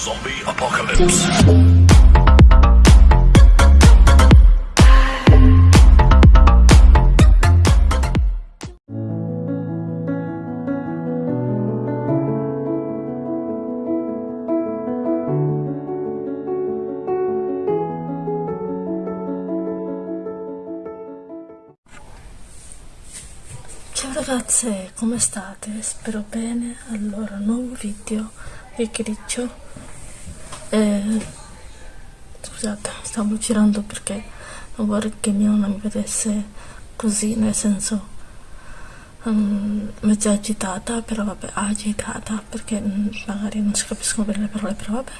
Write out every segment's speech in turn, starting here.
Zombie Apocalypse. Ragazze, come state? Spero bene. Allora, nuovo video che griccio. Eh, scusate, stavo girando perché non vorrei che mia nonna mi vedesse così, nel senso um, mezza agitata, però vabbè, agitata perché mm, magari non si capiscono bene le parole, però vabbè.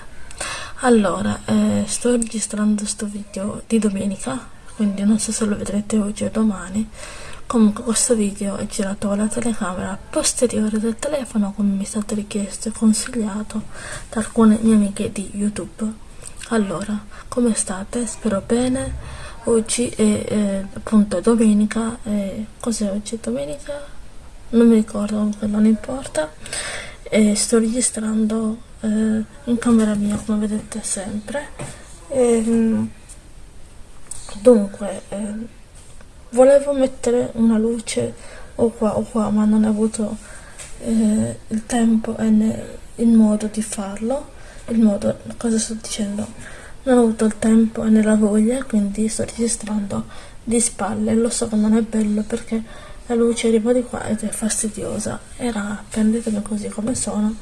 Allora, eh, sto registrando sto video di domenica, quindi non so se lo vedrete oggi o domani. Comunque questo video è girato con la telecamera posteriore del telefono come mi è stato richiesto e consigliato da alcune mie amiche di YouTube. Allora, come state? Spero bene. Oggi è eh, appunto domenica. Eh, cos'è oggi? Domenica? Non mi ricordo, comunque non importa. E sto registrando eh, in camera mia come vedete sempre. E, dunque... Volevo mettere una luce o qua o qua ma non ho avuto eh, il tempo e né il modo di farlo il modo cosa sto dicendo. Non ho avuto il tempo né la voglia quindi sto registrando di spalle. Lo so che non è bello perché la luce arriva di qua ed è fastidiosa. Era prendetemi così come sono.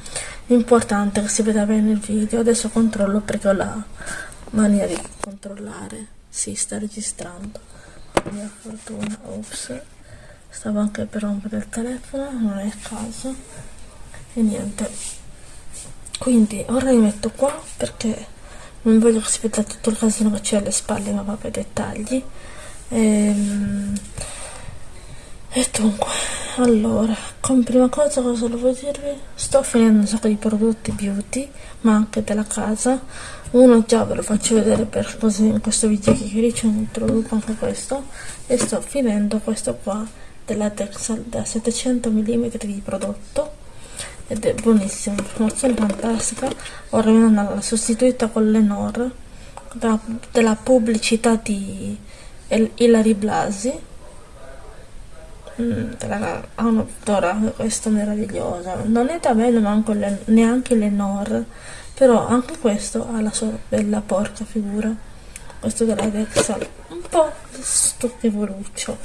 L'importante è che si veda bene il video. Adesso controllo perché ho la mania di controllare. Si sta registrando mia fortuna ops. Stavo anche per rompere il telefono non è il caso. E niente. Quindi ora mi metto qua perché non voglio che si veda tutto il casino che c'è alle spalle ma vabbè dettagli. Ehm, e dunque allora come prima cosa cosa volevo dirvi? Sto finendo un sacco di prodotti beauty ma anche della casa. Uno già ve lo faccio vedere per così in questo video che riccio introduco anche questo. E sto finendo questo qua della Texal da 700 mm di prodotto. Ed è buonissimo, promozione fantastica. Ora mi hanno sostituita con l'Enor della pubblicità di Hilary Blasi ha un'odora questo meraviglioso non è da me neanche l'Enor però anche questo ha la sua bella porca figura. Questo della Dexal un po' stupivoluccio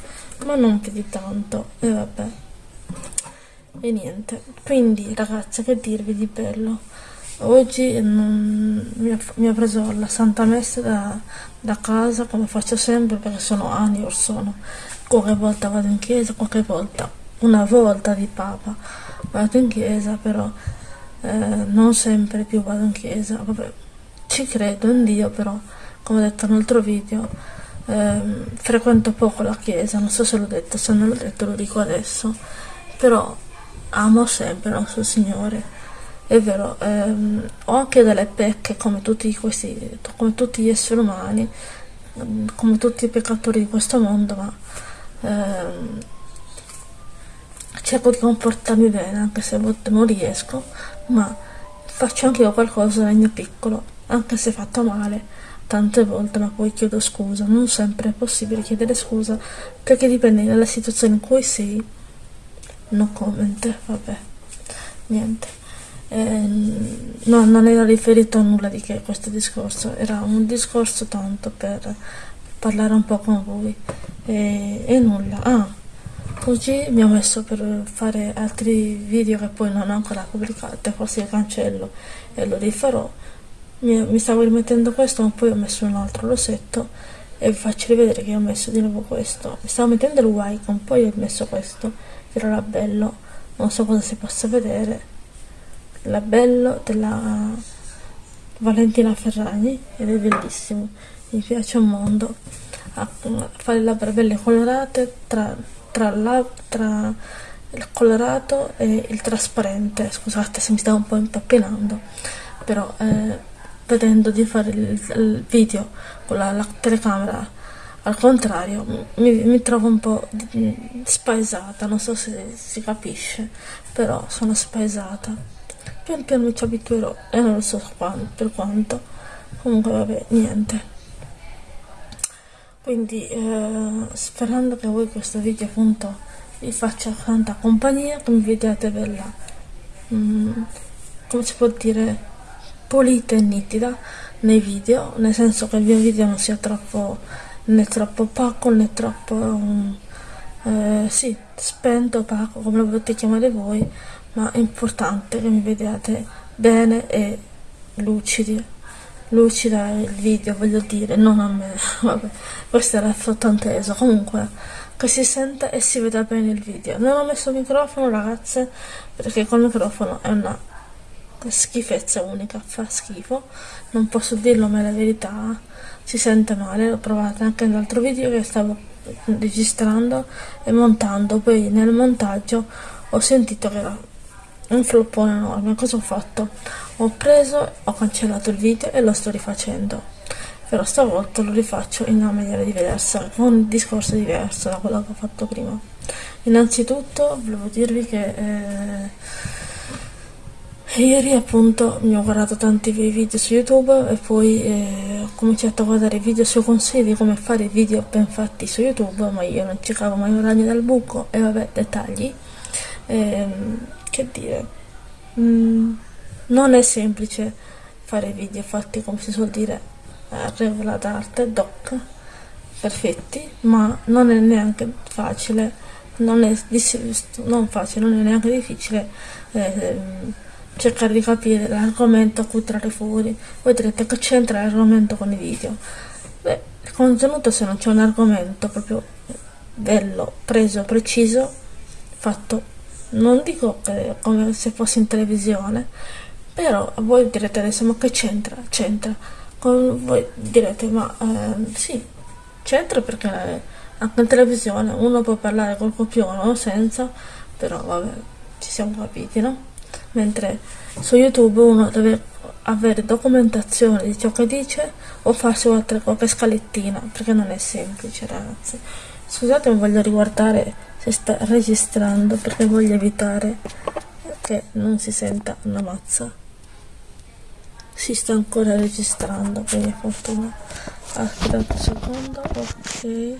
ma non più di tanto. E vabbè. E niente. Quindi ragazze che dirvi di bello? Oggi non, mi, ha, mi, ha, preso la Santa Messa da, da, casa come faccio sempre perché sono anni or sono qualche volta vado in chiesa qualche volta una volta di papa vado in chiesa però eh, non sempre più vado in chiesa, vabbè, ci credo in Dio, però, come ho detto nell'altro video, eh, frequento poco la chiesa, non so se l'ho detto, se non l'ho detto lo dico adesso, però amo sempre il nostro Signore, è vero, ehm, ho anche delle pecche come tutti, questi, come tutti gli esseri umani, come tutti i peccatori di questo mondo, ma ehm, cerco di comportarmi bene anche se a volte non riesco ma faccio anche io qualcosa nel mio piccolo anche se fatto male tante volte ma poi chiedo scusa. Non sempre è possibile chiedere scusa perché dipende dalla situazione in cui sei no comment vabbè niente. Eh, no, non era riferito a nulla di che questo discorso era un discorso tanto per parlare un po' con voi e, e nulla ah Oggi mi ho messo per fare altri video che poi non ho ancora pubblicato, forse li cancello e lo rifarò. Mi, mi, stavo rimettendo questo ma poi ho messo un altro rosetto e vi faccio rivedere che ho messo di nuovo questo. Mi stavo mettendo il Wycon, poi ho messo questo, che era bello, non so cosa si possa vedere. La bello della Valentina Ferragni ed è bellissimo, mi piace un mondo. A fare le labbra belle colorate tra tra, la, tra il colorato e il trasparente. Scusate se mi stavo un po' impappinando però eh, vedendo di fare il, il video con la, la, telecamera al contrario mi, mi trovo un po' spaesata. Non so se si capisce però sono spaesata. Pian piano mi ci abituerò e non so quando, per quanto. Comunque vabbè niente quindi eh, sperando che voi questo video appunto vi faccia tanta compagnia che mi vediate bella mm, come si può dire pulita e nitida nei video nel senso che il mio video non sia troppo né troppo opaco né troppo um, eh, sì spento opaco come lo volete chiamare voi ma è importante che mi vediate bene e lucidi lucida il video voglio dire non a me. Vabbè questo era sottinteso comunque che si senta e si veda bene il video. Non ho messo il microfono ragazze perché col microfono è una schifezza unica fa schifo. Non posso dirlo ma è la verità. Si sente male l'ho provato anche nell'altro video che stavo registrando e montando. Poi nel montaggio ho sentito che era un floppone enorme. Cosa ho fatto ho preso ho cancellato il video e lo sto rifacendo. Però stavolta lo rifaccio in una maniera diversa con un discorso diverso da quello che ho fatto prima. Innanzitutto volevo dirvi che eh, ieri appunto mi ho guardato tanti video su youtube e poi eh, ho cominciato a guardare video sui consigli di come fare video ben fatti su youtube ma io non cercavo mai un ragno dal buco. E vabbè dettagli. Ehm, che dire? Mm, non è semplice fare video fatti come si suol dire a regola d'arte doc perfetti ma non è neanche facile non è non facile non è neanche difficile eh, cercare di capire l'argomento a cui trarre fuori. Voi direte che c'entra l'argomento con i video? Beh il contenuto se non c'è un argomento proprio bello preso preciso fatto non dico che come se fosse in televisione, però voi direte adesso ma che c'entra? C'entra. Voi direte ma eh, sì, c'entra perché anche in televisione uno può parlare col copione o senza, però vabbè, ci siamo capiti, no? Mentre su YouTube uno deve avere documentazione di ciò che dice o farsi qualche scalettina, perché non è semplice ragazzi. Scusate, non voglio riguardare si sta registrando perché voglio evitare che non si senta una mazza si sta ancora registrando quindi fortuna aspettate un secondo ok.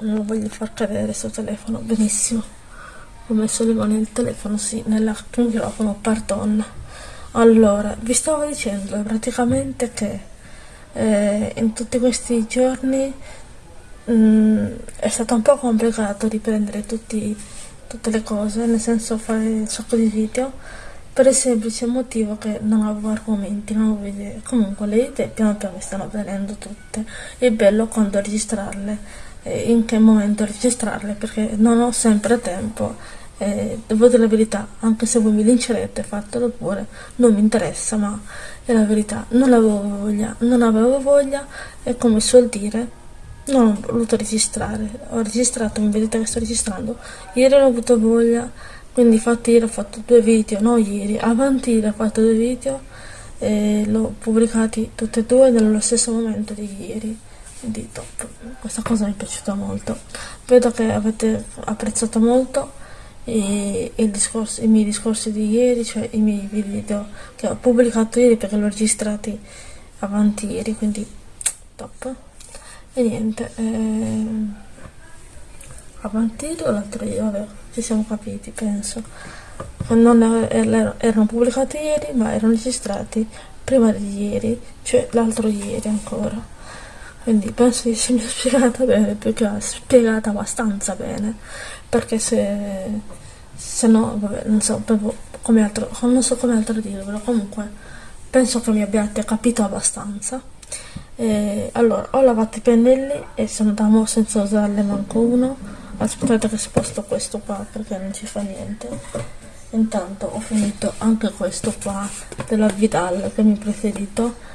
Non lo voglio far cadere sto telefono benissimo. Ho messo le mani nel telefono sì nel microfono pardon. Allora vi stavo dicendo praticamente che eh, in tutti questi giorni mm, è stato un po' complicato riprendere tutti, tutte le cose, nel senso fare un sacco di video, per il semplice motivo che non avevo argomenti, non avevo idee. Comunque le idee piano piano mi stanno venendo tutte. È bello quando registrarle, eh, in che momento registrarle, perché non ho sempre tempo. Eh, devo dire la verità, anche se voi mi lincerete, fatelo pure, non mi interessa, ma è la verità. Non avevo voglia, non avevo voglia e come suol dire non ho voluto registrare ho registrato mi vedete che sto registrando ieri ho avuto voglia quindi infatti ieri ho fatto due video no ieri. Avanti ieri ho fatto due video e l'ho pubblicati tutti e due nello stesso momento di ieri. Quindi top questa cosa mi è piaciuta molto. Vedo che avete apprezzato molto i, i, discorsi, i miei discorsi di ieri cioè i miei video che ho pubblicato ieri perché l'ho registrati avanti ieri quindi top e niente ehm, avanti l'altro ieri vabbè ci siamo capiti penso. Non er, erano pubblicati ieri ma erano registrati prima di ieri cioè l'altro ieri ancora. Quindi penso di essermi spiegata bene più che spiegata abbastanza bene perché se se no vabbè non so come altro non so come altro dirvelo comunque penso che mi abbiate capito abbastanza. E, allora ho lavato i pennelli e sono da mo senza usarle manco uno aspettate che sposto questo qua perché non ci fa niente. Intanto ho finito anche questo qua della Vidal che mi preferito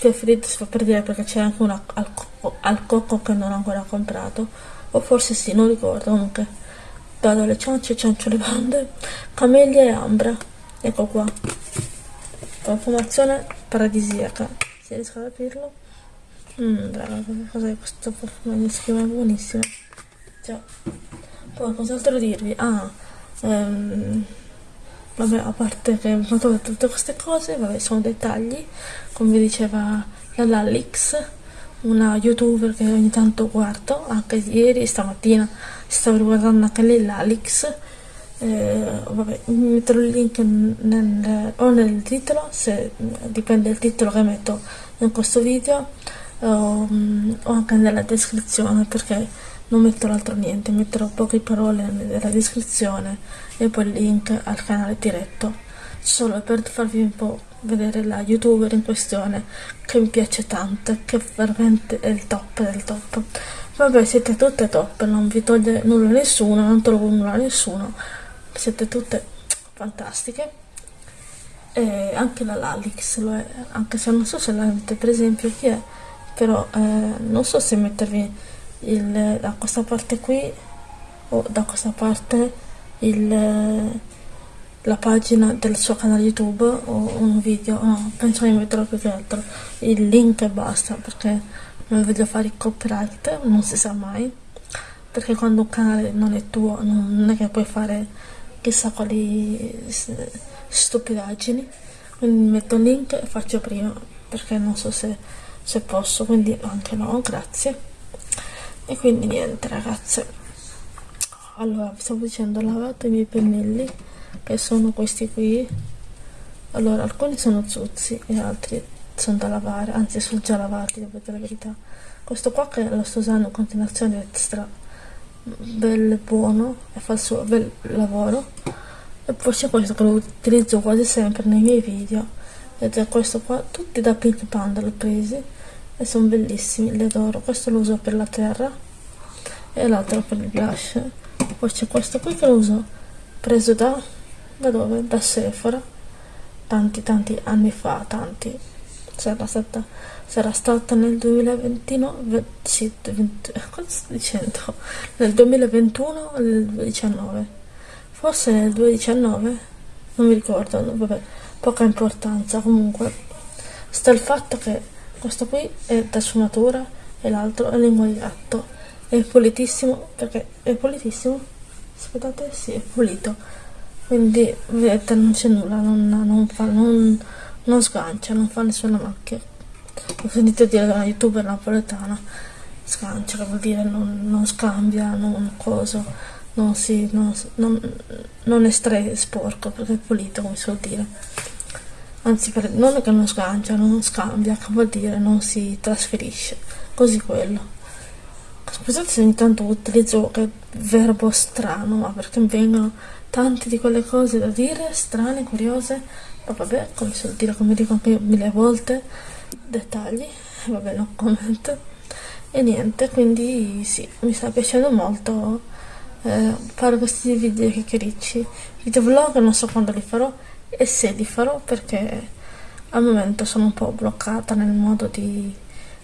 preferito si fa per dire perché c'è anche una al, cocco, al cocco che non ho ancora comprato o forse sì non ricordo comunque. Vado alle ciance ciancio le bande. Camellia e ambra ecco qua. Profumazione paradisiaca se riesco ad aprirlo Mmm, raga, cos'è questo profumo? Di schiuma? È buonissimo. Già. Poi, cos'altro dirvi? Ah, ehm, vabbè a parte che ho trovato tutte queste cose vabbè sono dettagli come vi diceva la Lalix una youtuber che ogni tanto guardo anche ieri stamattina stavo riguardando anche lei Lalix eh, vabbè metterò il link nel, o nel titolo se dipende dal titolo che metto in questo video o, o anche nella descrizione perché non metterò altro niente metterò poche parole nella descrizione e poi il link al canale diretto solo per farvi un po' vedere la youtuber in questione che mi piace tanto che veramente è il top del top. Vabbè siete tutte top non vi toglie nulla a nessuno non trovo nulla a nessuno siete tutte fantastiche. E anche la Lalix lo è anche se non so se la avete per esempio chi è però eh, non so se mettervi il, da questa parte qui o da questa parte il, la pagina del suo canale youtube o un video no penso di metterò più che altro. Il link e basta perché non voglio fare il copyright non si sa mai. Perché quando un canale non è tuo non è che puoi fare chissà quali stupidaggini. Quindi metto il link e faccio prima perché non so se, se posso quindi anche no grazie e quindi niente ragazze. Allora vi stavo dicendo ho lavato i miei pennelli che sono questi qui. Allora alcuni sono zuzzi e altri sono da lavare anzi sono già lavati devo dire la verità. Questo qua che lo sto usando in continuazione extra. Bello buono e fa il suo bel lavoro. E poi c'è questo che lo utilizzo quasi sempre nei miei video. Ed è questo qua tutti da Pink Panda l'ho presi e sono bellissimi li adoro. Questo lo uso per la terra e l'altro per il blush poi c'è questo qui che lo uso preso da da dove? da Sephora. Tanti tanti anni fa tanti. Sarà stata sarà stata nel 2021 sì, 20, cosa sto dicendo? Nel 2021 o nel 2019 forse nel 2019 non mi ricordo vabbè poca importanza. Comunque sta il fatto che questo qui è da sfumatura e l'altro è lingua di gatto è pulitissimo perché è pulitissimo aspettate sì è pulito quindi vedete non c'è nulla non, non fa non non sgancia, non fa nessuna macchia. Ho sentito dire da una youtuber napoletana, sgancia, che vuol dire non, non scambia, non coso, non si, non, non, non estrae sporco, perché è pulito, come si vuol dire. Anzi, per, non che non sgancia, non scambia, che vuol dire non si trasferisce, così quello. Scusate se ogni tanto utilizzo che verbo strano, ma perché mi vengono tante di quelle cose da dire, strane, curiose, ma vabbè come si dire come dico anche mille volte dettagli vabbè no comment. E niente quindi sì mi sta piacendo molto eh, fare questi video chiacchiericci. Video vlog non so quando li farò e se li farò perché al momento sono un po' bloccata nel modo di,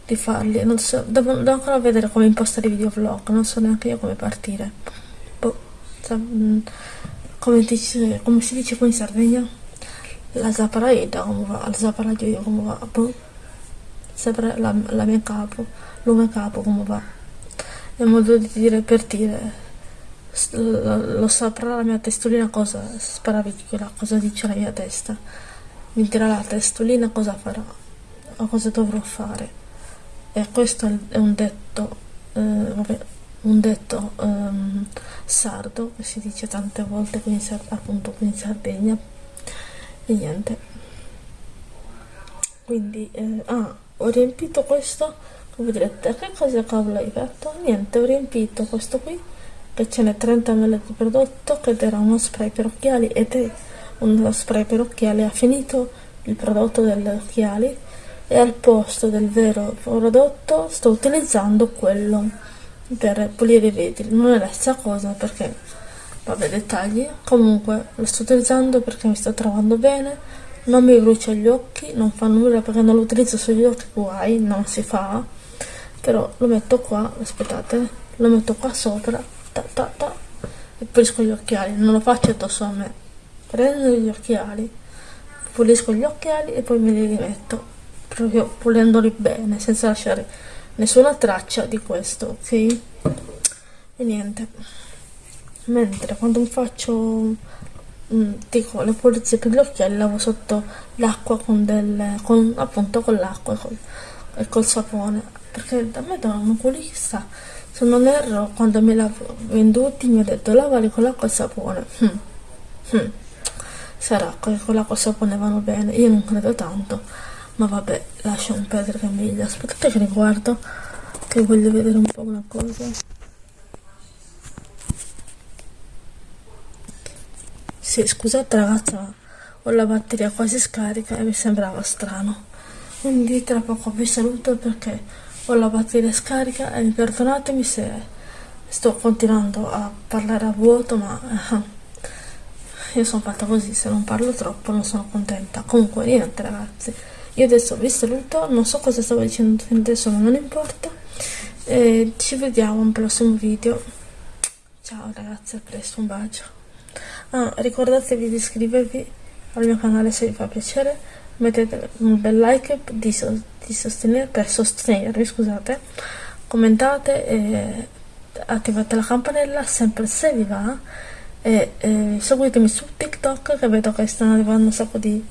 di farli non so, devo, devo, ancora vedere come impostare i video vlog non so neanche io come partire boh, mm, come, dice, come si dice qui in Sardegna la Zapraida come va, la Zapraida come va, boh. sempre la, la mia capo, lume capo come va. È modo di dire per dire, lo, lo saprà la mia testolina cosa, sparavicola, cosa dice la mia testa. Mi dirà la testolina cosa farà, o cosa dovrò fare. E questo è un detto, eh, vabbè, un detto um, sardo che si dice tante volte qui in, appunto qui in Sardegna e niente quindi eh, ah, ho riempito questo come direte che cosa cavolo hai fatto? niente ho riempito questo qui n'è 30 ml di prodotto che era uno spray per occhiali ed è uno spray per occhiali. Ha finito il prodotto delle occhiali e al posto del vero prodotto sto utilizzando quello per pulire i vetri. Non è la stessa cosa perché vabbè dettagli. Comunque lo sto utilizzando perché mi sto trovando bene non mi brucia gli occhi non fa nulla perché non lo utilizzo sugli occhi guai non si fa. Però lo metto qua aspettate lo metto qua sopra ta ta ta e pulisco gli occhiali. Non lo faccio addosso a me. Prendo gli occhiali pulisco gli occhiali e poi me li rimetto proprio pulendoli bene senza lasciare nessuna traccia di questo ok? E niente. Mentre quando faccio mm, dico le pulizie per gli occhiali lavo sotto l'acqua con del appunto con l'acqua e col, e col sapone. Perché da me da un oculista se non erro quando me l'ha venduti mi ha detto lavali con l'acqua e sapone hm. Hm. sarà che con l'acqua e sapone vanno bene io non credo tanto ma vabbè lascia un perdere meglio aspettate che riguardo che voglio vedere un po' una cosa sì scusate ragazza ho la batteria quasi scarica e mi sembrava strano quindi tra poco vi saluto perché ho la batteria scarica e perdonatemi se sto continuando a parlare a vuoto ma eh, io sono fatta così se non parlo troppo non sono contenta. Comunque niente ragazzi. Io adesso vi saluto non so cosa stavo dicendo adesso ma non importa. E ci vediamo al prossimo video. Ciao ragazzi a presto un bacio. Ah, ricordatevi di iscrivervi al mio canale se vi fa piacere mettete un bel like di, so di sostenere, per sostenervi scusate. Commentate e attivate la campanella sempre se vi va. E, e seguitemi su tiktok che vedo che stanno arrivando un sacco di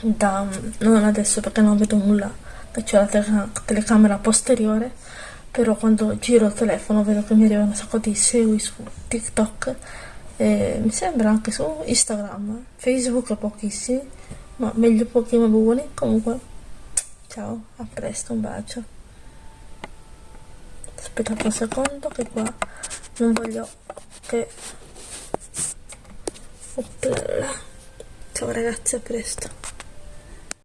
da non adesso perché non vedo nulla c'è la tele telecamera posteriore però quando giro il telefono vedo che mi arrivano un sacco di segui su tiktok. E mi sembra anche su instagram facebook pochissimi ma meglio pochi ma buoni. Comunque ciao a presto un bacio. Aspettate un secondo che qua non voglio che Oppla. ciao ragazzi a presto